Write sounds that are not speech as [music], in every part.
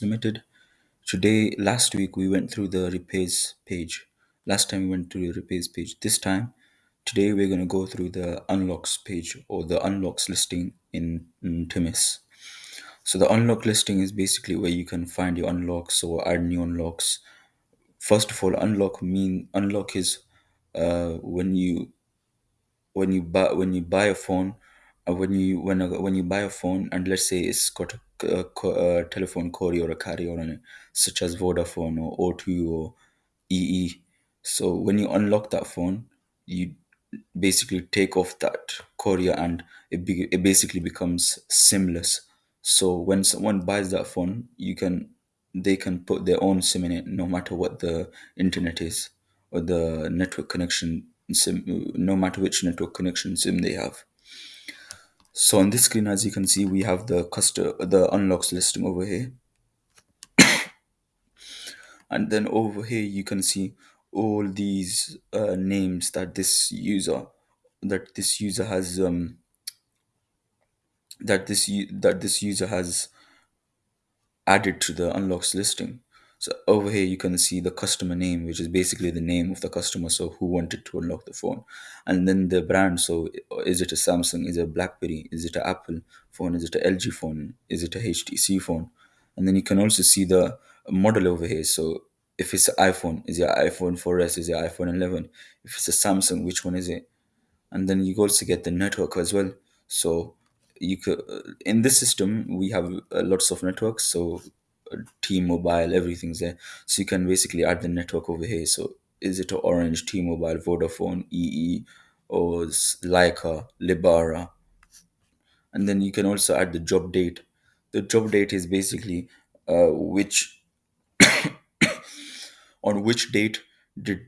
Limited. Today, last week, we went through the repairs page. Last time we went through the repairs page. This time, today, we're going to go through the unlocks page or the unlocks listing in, in Timis. So the unlock listing is basically where you can find your unlocks or add new unlocks. First of all, unlock mean unlock is uh, when you when you buy when you buy a phone uh, when you when when you buy a phone and let's say it's got a, a, a uh, uh, telephone courier or a carrier on such as vodafone or o2 or ee so when you unlock that phone you basically take off that courier and it, be, it basically becomes simless so when someone buys that phone you can they can put their own sim in it no matter what the internet is or the network connection sim no matter which network connection sim they have so on this screen as you can see we have the custom the unlocks listing over here [coughs] and then over here you can see all these uh, names that this user that this user has um that this that this user has added to the unlocks listing. So over here you can see the customer name, which is basically the name of the customer, so who wanted to unlock the phone, and then the brand. So is it a Samsung? Is it a BlackBerry? Is it an Apple phone? Is it a LG phone? Is it a HTC phone? And then you can also see the model over here. So if it's an iPhone, is it iPhone 4S? Is it iPhone 11? If it's a Samsung, which one is it? and then you also get the network as well so you could in this system we have uh, lots of networks so t-mobile everything's there. So you can basically add the network over here. So is it orange t-mobile vodafone ee or Lyca Lebara? And then you can also add the job date. The job date is basically uh, which [coughs] on which date did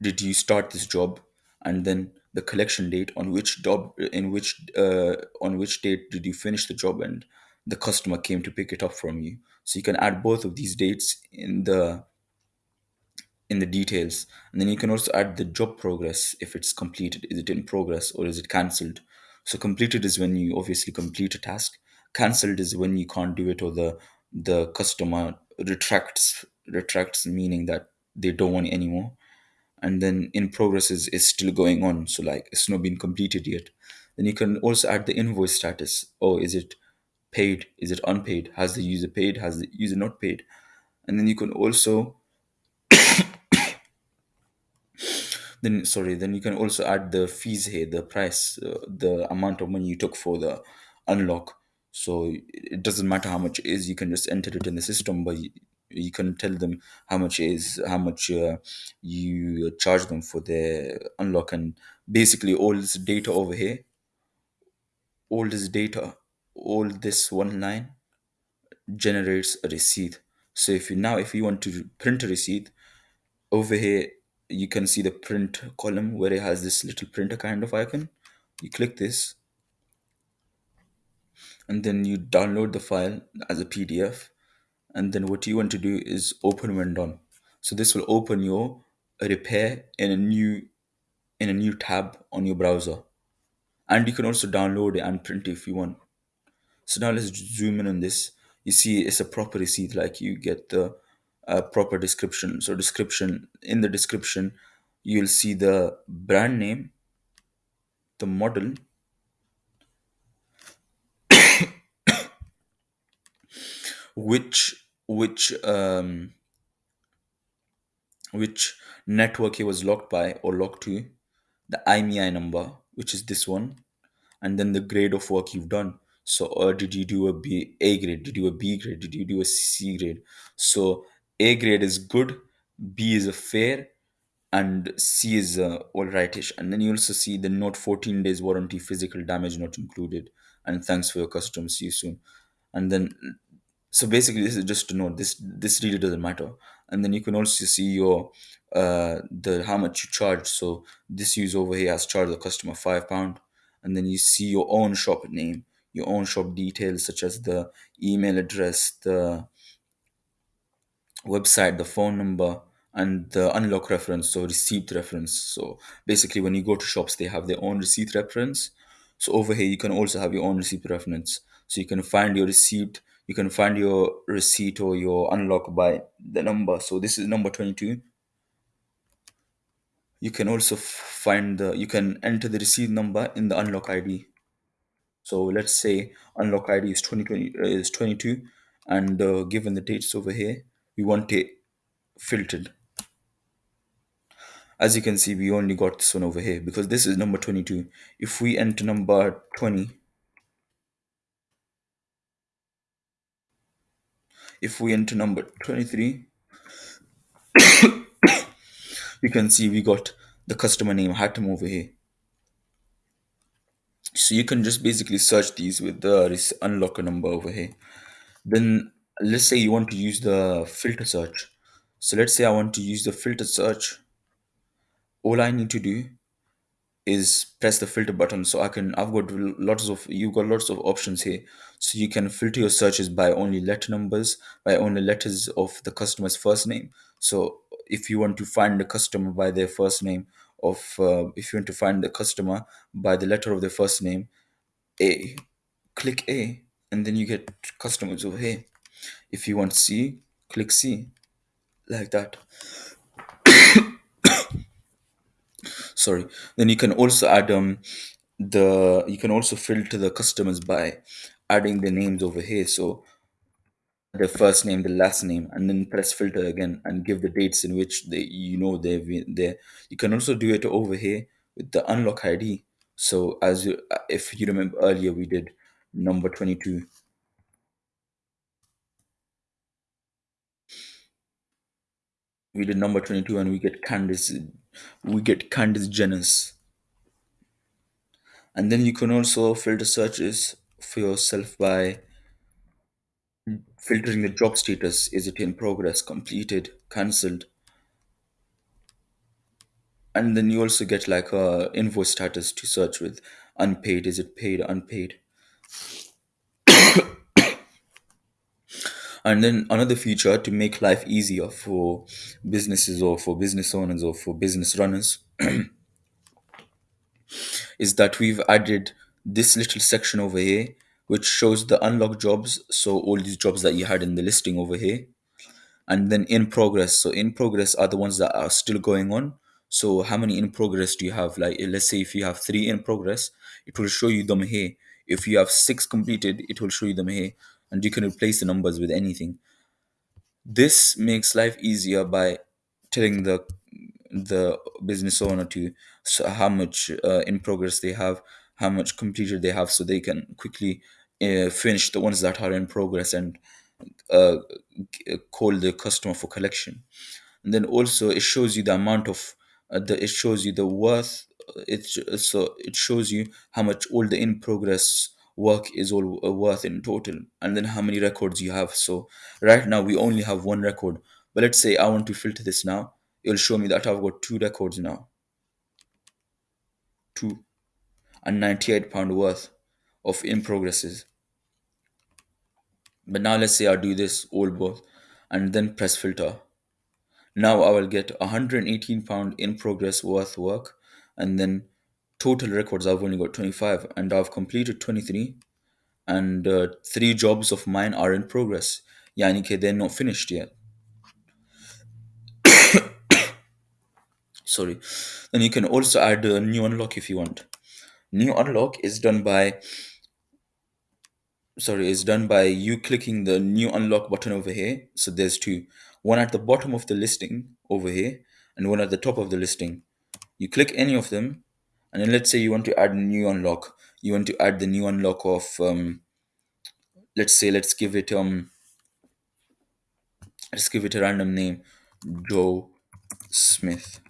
did you start this job? And then the collection date on which job in which uh, on which date did you finish the job and the customer came to pick it up from you so you can add both of these dates in the in the details. And then you can also add the job progress if it's completed. Is it in progress or is it cancelled? So completed is when you obviously complete a task. Cancelled is when you can't do it or the the customer retracts retracts meaning that they don't want it anymore. And then in progress is, is still going on. So like it's not been completed yet. Then you can also add the invoice status. Oh is it paid? Is it unpaid? Has the user paid? Has the user not paid? And then you can also [coughs] then sorry then you can also add the fees here the price uh, the amount of money you took for the unlock. So it doesn't matter how much it is you can just enter it in the system but you, you can tell them how much is how much uh, you charge them for the unlock. And basically all this data over here all this data all this one line generates a receipt. So if you now if you want to print a receipt over here you can see the print column where it has this little printer kind of icon. You click this and then you download the file as a pdf and then what you want to do is open when done so this will open your repair in a new in a new tab on your browser. And you can also download it and print if you want so now let's zoom in on this. You see it's a proper receipt like you get the uh, proper description. So description in the description you'll see the brand name the model [coughs] which which um which network it was locked by or locked to the IMEI number which is this one and then the grade of work you've done so or did you do a b a grade? Did you do a b grade? Did you do a c grade? So a grade is good b is a fair and c is uh, all rightish and then you also see the note 14 days warranty physical damage not included. And thanks for your custom see you soon. And then so basically this is just to note this this really doesn't matter. And then you can also see your uh the how much you charge. So this user over here has charged the customer five pound. And then you see your own shop name your own shop details such as the email address the website the phone number and the unlock reference so receipt reference. So basically when you go to shops they have their own receipt reference. So over here you can also have your own receipt reference. So you can find your receipt you can find your receipt or your unlock by the number. So this is number 22 you can also find the you can enter the receipt number in the unlock id so let's say unlock id is 2020 uh, is 22 and uh, given the dates over here we want it filtered. As you can see we only got this one over here because this is number 22 if we enter number 20 if we enter number 23 [coughs] you can see we got the customer name Hatem over here so you can just basically search these with the rec- unlocker number over here. Then let's say you want to use the filter search. So let's say i want to use the filter search. All i need to do is press the filter button. So i can i've got lots of you've got lots of options here. So you can filter your searches by only letter numbers by only letters of the customer's first name. So if you want to find the customer by their first name of uh, if you want to find the customer by the letter of the first name a. Click a and then you get customers over here if you want c click c. Like that. [coughs] Sorry. Then you can also add um the you can also filter the customers by adding the names over here. So the first name the last name and then press filter again and give the dates in which they you know they've been there you can also do it over here with the unlock id so as you if you remember earlier we did number 22 we did number 22 and we get candice we get candice jenners and then you can also filter searches for yourself by filtering the job status is it in progress completed cancelled? And then you also get like a invoice status to search with unpaid is it paid unpaid? [coughs] And then another feature to make life easier for businesses or for business owners or for business runners [coughs] is that we've added this little section over here which shows the unlocked jobs so all these jobs that you had in the listing over here and then in progress. So in progress are the ones that are still going on. So how many in progress do you have? Like let's say if you have three in progress it will show you them here. If you have six completed it will show you them here and you can replace the numbers with anything. This makes life easier by telling the the business owner to so how much uh, in progress they have how much completed they have so they can quickly uh, finish the ones that are in progress and uh, call the customer for collection. And then also it shows you the amount of uh, the it shows you the worth uh, it so it shows you how much all the in progress work is all uh, worth in total and then how many records you have. So right now we only have one record but let's say i want to filter this now. It'll show me that i've got two records now. Two and 98 pound worth of in progresses but now let's say i do this all both and then press filter Now I will get 118 pound in progress worth work, and then total records I've only got 25, and I've completed 23, and uh, three jobs of mine are in progress. Yani ke they're not finished yet. [coughs] Sorry. Then you can also add a new unlock if you want. New unlock is done by sorry is done by you clicking the new unlock button over here. So there's two, one at the bottom of the listing over here, and one at the top of the listing. You click any of them, and then let's say you want to add a new unlock. You want to add the new unlock of um, let's say let's give it um let's give it a random name, Joe Smith,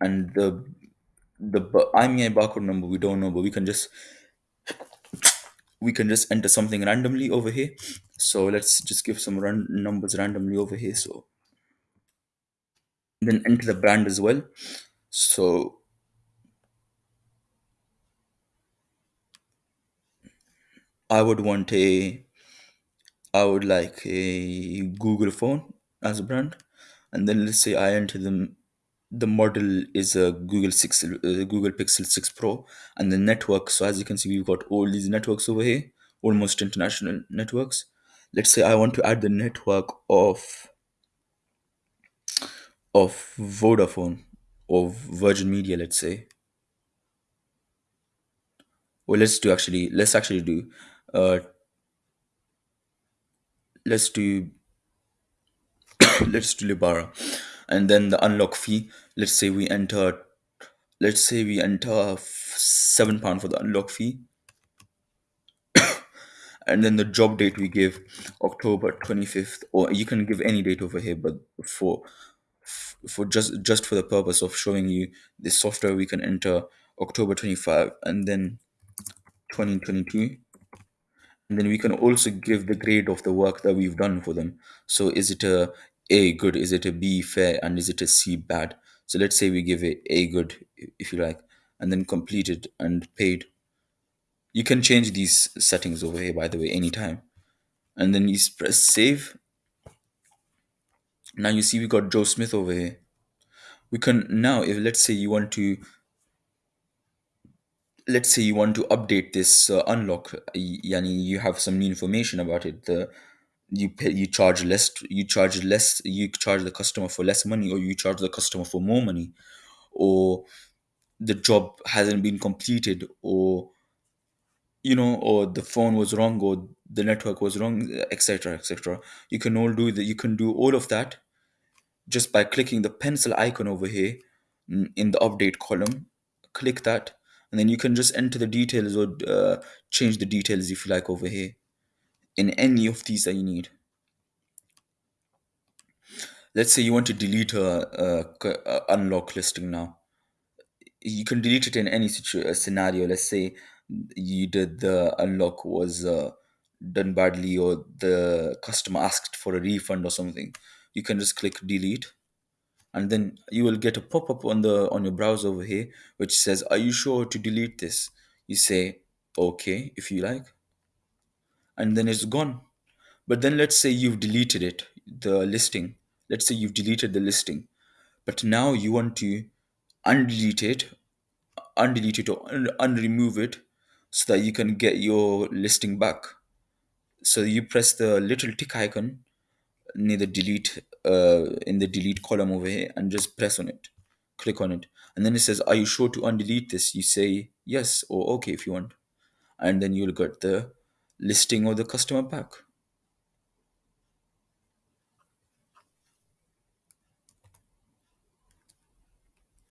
and the the IMEI barcode number we don't know, but we can just we can just enter something randomly over here. So let's just give some run numbers randomly over here. So then enter the brand as well. So I would want a I would like a Google phone as a brand, and then let's say I enter the the model is a Google Pixel uh, Google Pixel 6 Pro, and the network. So as you can see, we've got all these networks over here. almost international networks. Let's say I want to add the network of of Vodafone or Virgin Media, let's say. Or let's do actually let's actually do uh let's do [coughs] let's do Lebara. And then the unlock fee, let's say we enter let's say we enter f- seven pound for the unlock fee. [coughs] And then the job date we give october 25th or you can give any date over here but for for just just for the purpose of showing you the software we can enter october 25 and then 2022 and then we can also give the grade of the work that we've done for them. So is it a a good is it a b fair and is it a c bad? So let's say we give it a good if you like and then completed and paid. You can change these settings over here by the way anytime. And then you press save. Now you see we got joe smith over here. We can now if let's say you want to let's say you want to update this uh, unlock yani you have some new information about it the you pay you charge less you charge less you charge the customer for less money or you charge the customer for more money or the job hasn't been completed or you know or the phone was wrong or the network was wrong etc etc you can all do that you can do all of that just by clicking the pencil icon over here in the update column. Click that and then you can just enter the details or uh, change the details if you like over here in any of these that you need. Let's say you want to delete a unlock listing now. You can delete it in any uh, scenario. Let's say you did the unlock was uh, done badly or the customer asked for a refund or something. You can just click delete. And then you will get a pop-up on the on your browser over here which says are you sure to delete this? You say okay if you like and then it's gone. But then let's say you've deleted it the listing. Let's say you've deleted the listing. But now you want to undelete it undelete it or un- unremove it so that you can get your listing back. So you press the little tick icon near the delete uh, in the delete column over here and just press on it. Click on it. And then it says are you sure to undelete this? You say yes or okay if you want. And then you'll get the listing or the customer back